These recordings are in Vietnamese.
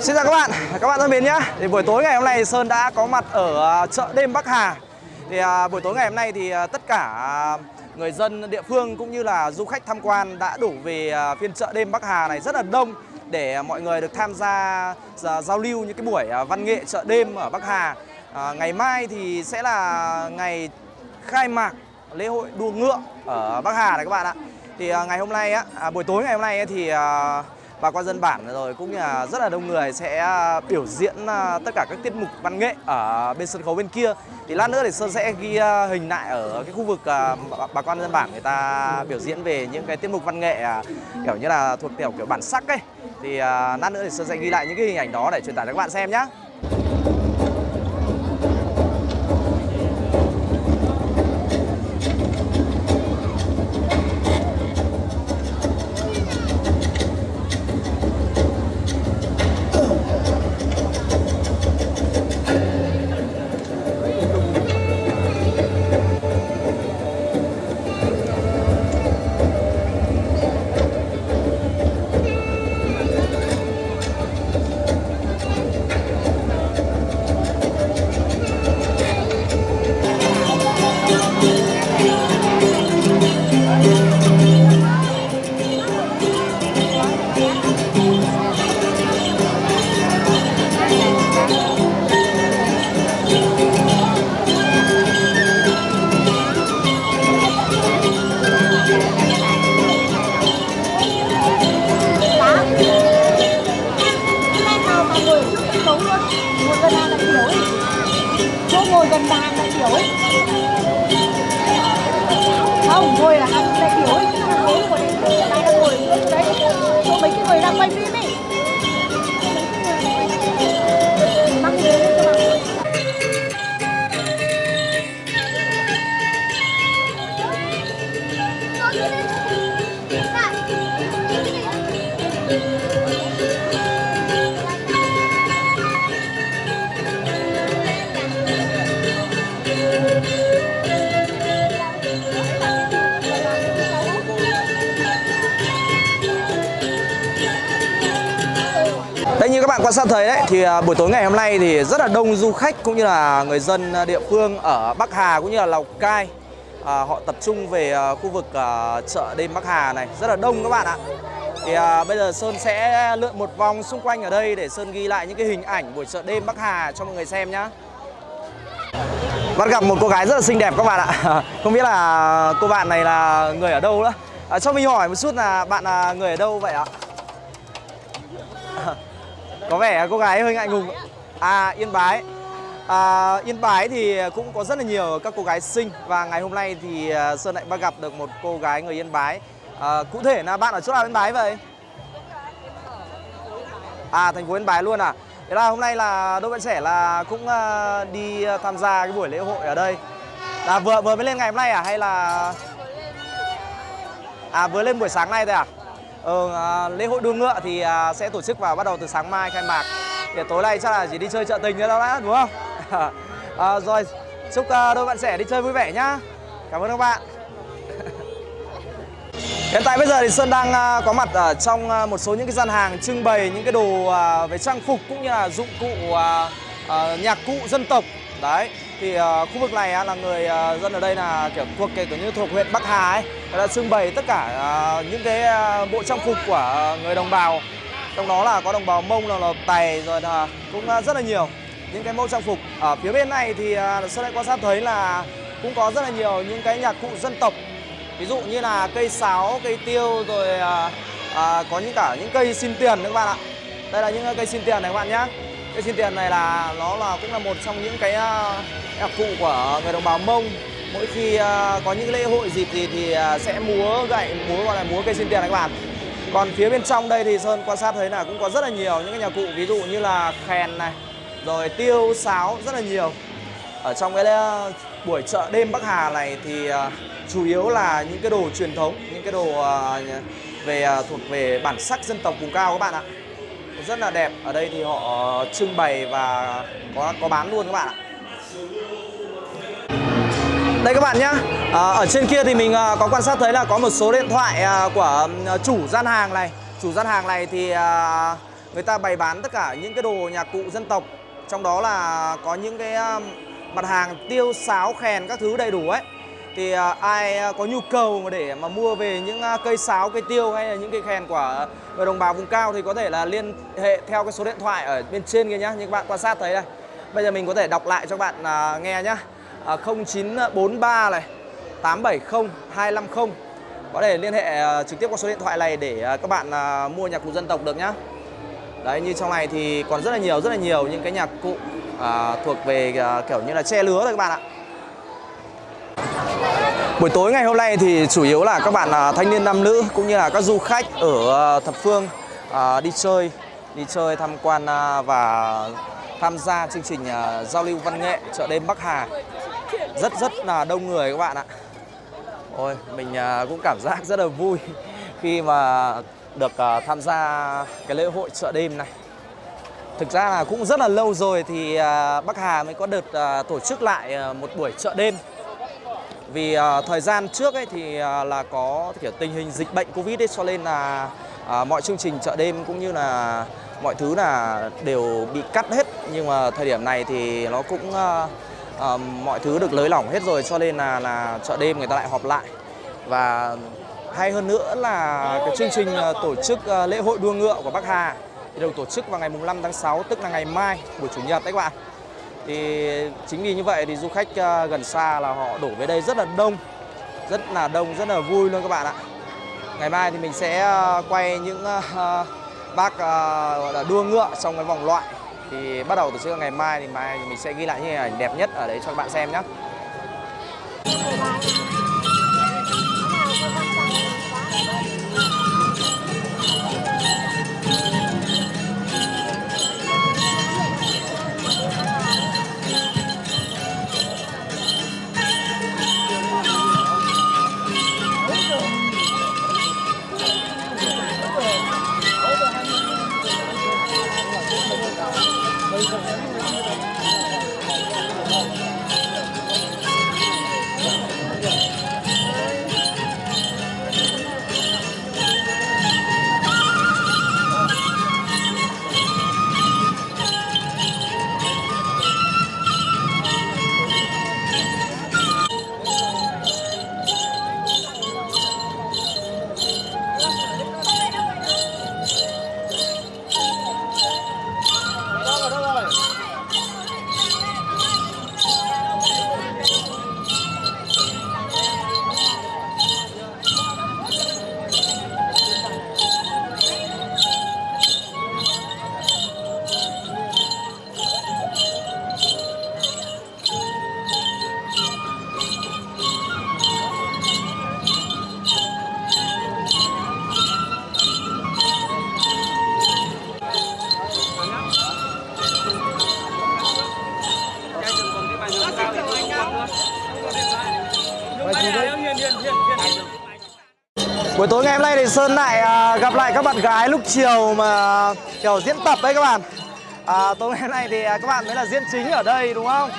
Xin chào các bạn, các bạn thân mến nhé Thì buổi tối ngày hôm nay Sơn đã có mặt ở à, chợ đêm Bắc Hà. Thì à, buổi tối ngày hôm nay thì à, tất cả à, người dân địa phương cũng như là du khách tham quan đã đổ về à, phiên chợ đêm Bắc Hà này rất là đông để mọi người được tham gia à, giao lưu những cái buổi văn nghệ chợ đêm ở Bắc Hà. À, Ngày mai thì sẽ là ngày khai mạc lễ hội đua ngựa ở Bắc Hà này các bạn ạ. Thì à, ngày hôm nay á, à, buổi tối ngày hôm nay ấy thì à, bà con dân bản rồi cũng như là rất là đông người sẽ à, biểu diễn à, tất cả các tiết mục văn nghệ ở bên sân khấu bên kia. Thì lát nữa thì sơn sẽ ghi à, hình lại ở cái khu vực bà, con dân bản người ta biểu diễn về những cái tiết mục văn nghệ kiểu như là thuộc kiểu kiểu bản sắc ấy. Thì lát nữa thì sơn sẽ ghi lại những cái hình ảnh đó để truyền tải cho các bạn xem nhé Chỗ ngồi gần hàng đại biểu ấy Không, ngồi là hàng đại biểu ấy Sân khấu của đại đang ngồi Đấy, chỗ mấy cái người đang quay phim ấy. Quan sát thấy đấy thì à, buổi tối ngày hôm nay thì rất là đông du khách cũng như là người dân à, địa phương ở Bắc Hà cũng như là Lào Cai à, họ tập trung về à, khu vực à, chợ đêm Bắc Hà này rất là đông các bạn ạ. Thì à, bây giờ Sơn sẽ lượn một vòng xung quanh ở đây để Sơn ghi lại những cái hình ảnh buổi chợ đêm Bắc Hà cho mọi người xem nhá. Bắt gặp một cô gái rất là xinh đẹp các bạn ạ. Không biết là cô bạn này là người ở đâu đó. À, cho mình hỏi một chút là bạn là người ở đâu vậy ạ? Có vẻ cô gái hơi ngại ngùng. À yên bái. À, yên bái thì cũng có rất là nhiều các cô gái xinh. Và ngày hôm nay thì à, sơn lại bắt gặp được một cô gái người yên bái. À, cụ thể là bạn ở chỗ nào yên bái vậy? À thành phố yên bái luôn à? Thế là hôm nay là đôi bạn trẻ là cũng à, đi à, tham gia cái buổi lễ hội ở đây. Là vừa vừa mới lên ngày hôm nay à? Hay là à vừa lên buổi sáng nay thôi à? Ừ, à, lễ hội đua ngựa thì à, sẽ tổ chức vào bắt đầu từ sáng mai khai mạc. Để tối nay chắc là chỉ đi chơi chợ tình nữa đó, đã đúng không? À, rồi chúc à, đôi bạn trẻ đi chơi vui vẻ nhá. Cảm ơn các bạn. Hiện tại bây giờ thì sơn đang à, có mặt ở trong à, một số những cái gian hàng trưng bày những cái đồ à, về trang phục cũng như là dụng cụ nhạc cụ dân tộc. Đấy thì uh, khu vực này uh, là người uh, dân ở đây là kiểu thuộc cái kiểu như thuộc huyện Bắc Hà ấy đã trưng bày tất cả uh, những cái uh, bộ trang phục của người đồng bào. Trong đó là có đồng bào mông là, là tày rồi là cũng uh, rất là nhiều những cái mẫu trang phục. Ở phía bên này thì uh, sơn lại quan sát thấy là cũng có rất là nhiều những cái nhạc cụ dân tộc. Ví dụ như là cây sáo cây tiêu rồi uh, uh, có những cả những cây xin tiền nữa các bạn ạ. Đây là những cây xin tiền này các bạn nhé cái xin tiền này là nó là cũng là một trong những cái à, nhạc cụ của người đồng bào mông. Mỗi khi à, có những lễ hội dịp gì thì à, sẽ múa gậy múa gọi là múa cây xin tiền này các bạn còn phía bên trong đây thì sơn quan sát thấy là cũng có rất là nhiều những cái nhạc cụ ví dụ như là khen này rồi tiêu sáo rất là nhiều. Ở trong cái buổi chợ đêm Bắc Hà này thì chủ yếu là những cái đồ truyền thống, những cái đồ về thuộc về bản sắc dân tộc vùng cao các bạn ạ. Rất là đẹp. Ở đây thì họ ờ, trưng bày và có có bán luôn các bạn ạ. Đây các bạn nhá. À, ở trên kia thì mình ờ, có quan sát thấy là có một số điện thoại à, của chủ gian hàng này. Chủ gian hàng này thì à, người ta bày bán tất cả những cái đồ nhạc cụ dân tộc trong đó là có những cái mặt hàng tiêu sáo khen các thứ đầy đủ ấy thì à, ai à, có nhu cầu mà để mà mua về những à, cây sáo cây tiêu hay là những cây khen của người đồng bào vùng cao thì có thể là liên hệ theo cái số điện thoại ở bên trên kia nhá như các bạn quan sát thấy đây. Bây giờ mình có thể đọc lại cho các bạn nghe nhá. 0943 này 870 250 có thể liên hệ trực tiếp qua số điện thoại này để các bạn mua nhạc cụ dân tộc được nhá. Đấy như trong này thì còn rất là nhiều rất là nhiều những cái nhạc cụ à, thuộc về à, kiểu như là che lứa rồi các bạn ạ. Buổi tối ngày hôm nay thì chủ yếu là các bạn à, thanh niên nam nữ cũng như là các du khách ở à, thập phương à, đi chơi, đi chơi tham quan và tham gia chương trình giao lưu văn nghệ chợ đêm Bắc Hà. Rất rất là đông người các bạn ạ. Ôi, mình cũng cảm giác rất là vui khi mà được tham gia cái lễ hội chợ đêm này. Thực ra là cũng rất là lâu rồi thì Bắc Hà mới có đợt tổ chức lại một buổi chợ đêm vì uh, thời gian trước ấy thì uh, là có kiểu tình hình dịch bệnh covid ấy cho nên là uh, mọi chương trình chợ đêm cũng như là mọi thứ là đều bị cắt hết. Nhưng mà thời điểm này thì nó cũng uh, uh, mọi thứ được lới lỏng hết rồi cho nên là là chợ đêm người ta lại họp lại. Và hay hơn nữa là cái chương trình uh, tổ chức uh, lễ hội đua ngựa của Bắc Hà thì được tổ chức vào ngày mùng 5 tháng 6 tức là ngày mai buổi chủ nhật đấy các bạn thì chính vì như vậy thì du khách ờ, gần xa là họ đổ về đây rất là đông, rất là đông, rất là vui luôn các bạn ạ. Ngày mai thì mình sẽ ờ, quay những ờ, bác gọi là đua ngựa trong cái vòng loại. Thì bắt đầu từ trước ngày mai thì mai thì mình sẽ ghi lại những hình ảnh đẹp nhất ở đấy cho các bạn xem nhé Buổi tối ngày hôm nay thì Sơn lại à, gặp lại các bạn gái lúc chiều mà kiểu diễn tập đấy các bạn. À, Tối ngày hôm nay thì à, các bạn mới là diễn chính ở đây đúng không?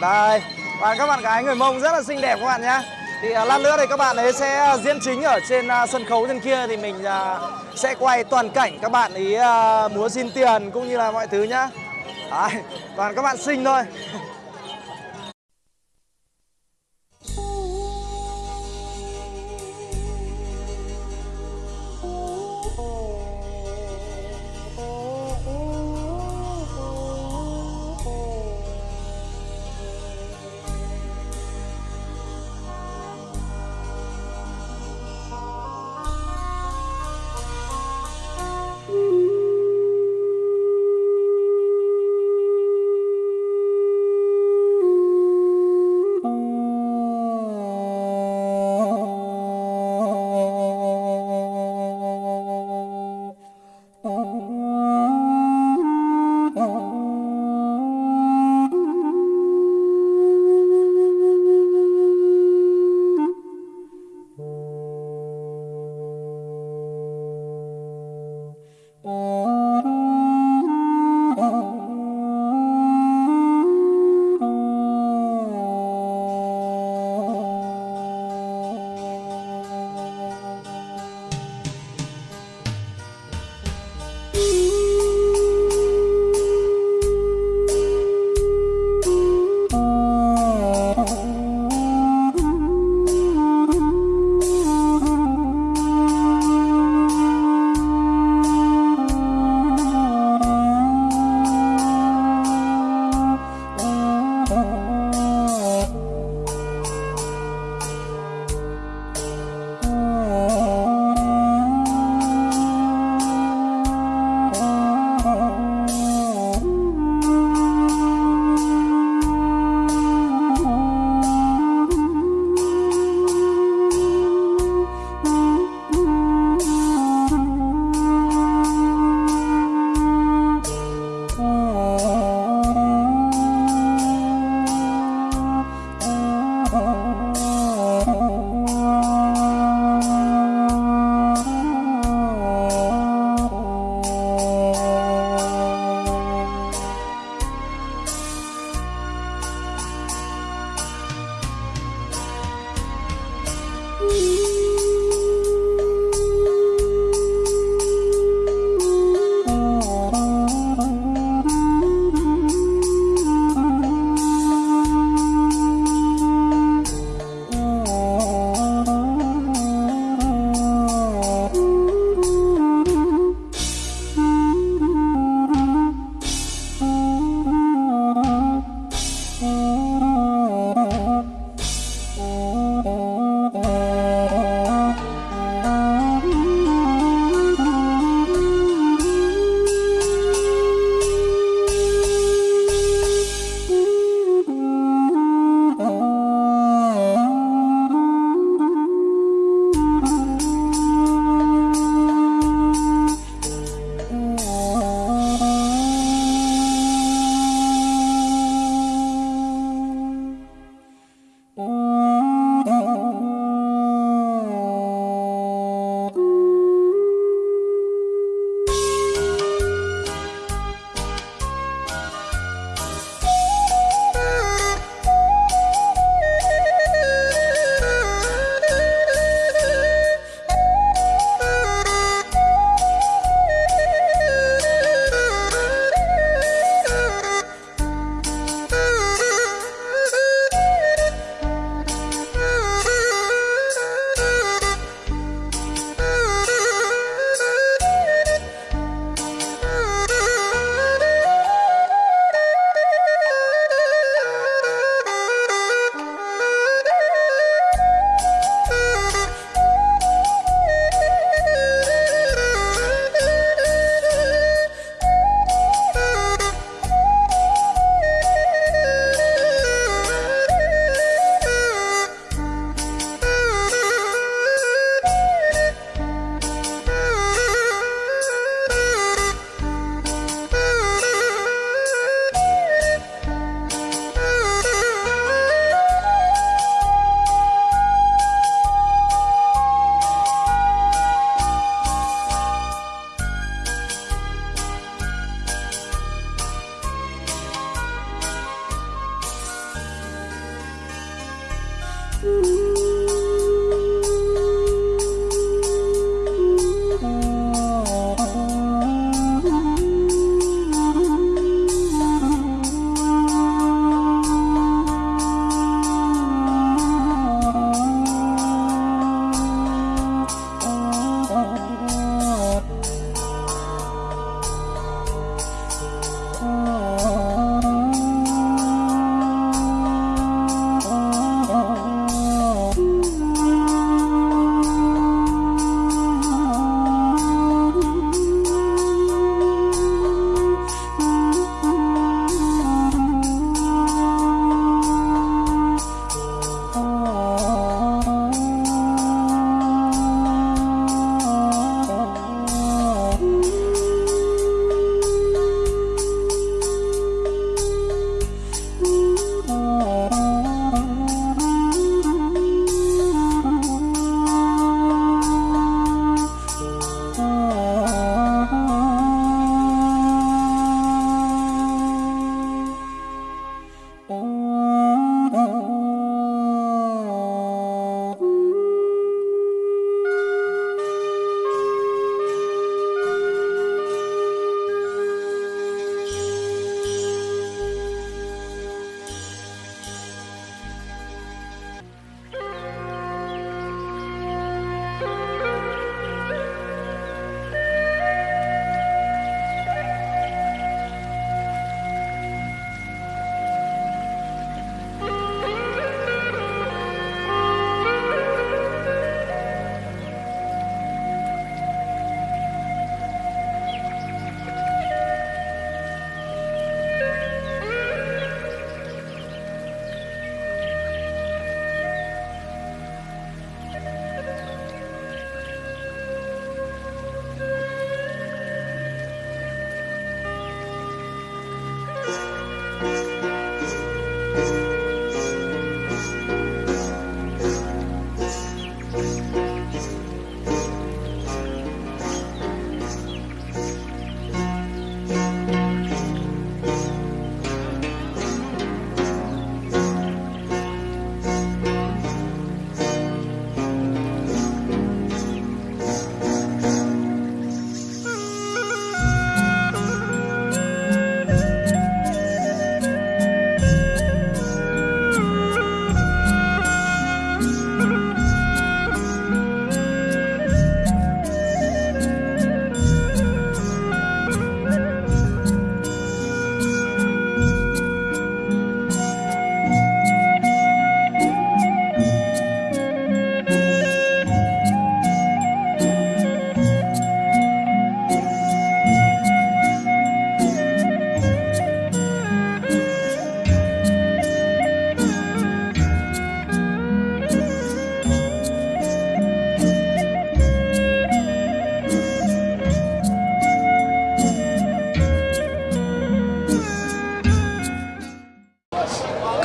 Đây, và các bạn gái người Mông rất là xinh đẹp các bạn nhé Thì à, lát nữa thì các bạn ấy sẽ à, diễn chính ở trên à, sân khấu trên kia thì mình à, sẽ quay toàn cảnh các bạn ý à, múa xin tiền cũng như là mọi thứ nhá. Đấy, toàn các bạn xinh thôi.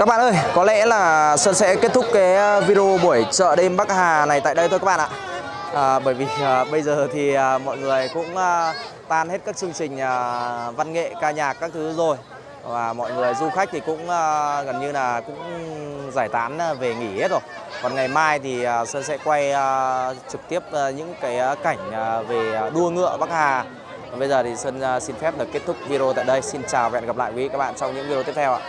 Các bạn ơi, có lẽ là Sơn sẽ kết thúc cái ờ, video buổi chợ đêm Bắc Hà này tại đây thôi các bạn ạ. À, bởi vì à, bây giờ thì à, mọi người cũng à, tan hết các chương trình à, văn nghệ, ca nhạc các thứ rồi và mọi người du khách thì cũng à, gần như là cũng giải tán về nghỉ hết rồi. Còn ngày mai thì à, Sơn sẽ quay à, trực tiếp à, những cái cảnh à, về đua ngựa Bắc Hà. Còn bây giờ thì Sơn à, xin phép được kết thúc video tại đây. Xin chào và hẹn gặp lại quý vị các bạn trong những video tiếp theo ạ.